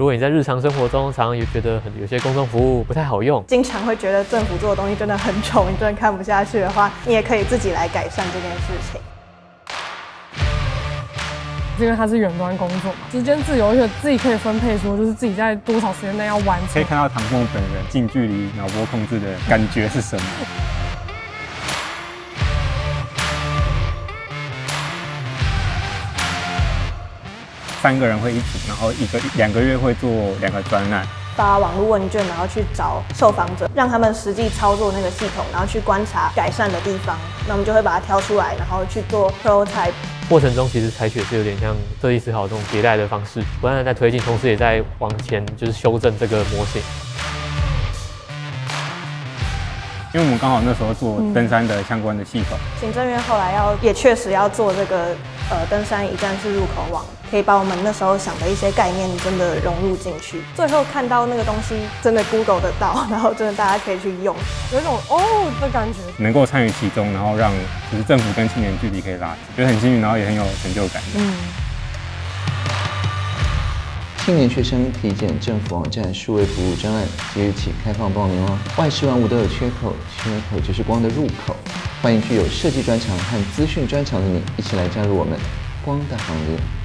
如果你在日常生活中常常也觉得很有些公众服务不太好用，经常会觉得政府做的东西真的很丑，你真的看不下去的话，你也可以自己来改善这件事情。因为它是远端工作嘛，时间自由，而且自己可以分配说，就是自己在多少时间内要完成。可以看到唐凤本人近距离脑波控制的感觉是什么？三个人会一起，然后一个两个月会做两个专案。发网络问卷，然后去找受访者，让他们实际操作那个系统，然后去观察改善的地方。那我们就会把它挑出来，然后去做 prototype。过程中其实采取是有点像设计思考这种迭代的方式，不断的在推进，同时也在往前就是修正这个模型。因为我们刚好那时候做登山的相关的系统，行政院后来要也确实要做这个呃登山一站式入口网，可以把我们那时候想的一些概念真的融入进去，最后看到那个东西真的 Google 得到，然后真的大家可以去用，有一种哦的感觉，能够参与其中，然后让就是政府跟青年距离可以拉近，觉得很幸运，然后也很有成就感。嗯。青年学生体检政府网站数位服务专案即日起开放报名哦！万事万物都有缺口，缺口就是光的入口。欢迎具有设计专长和资讯专长的你，一起来加入我们光的行列。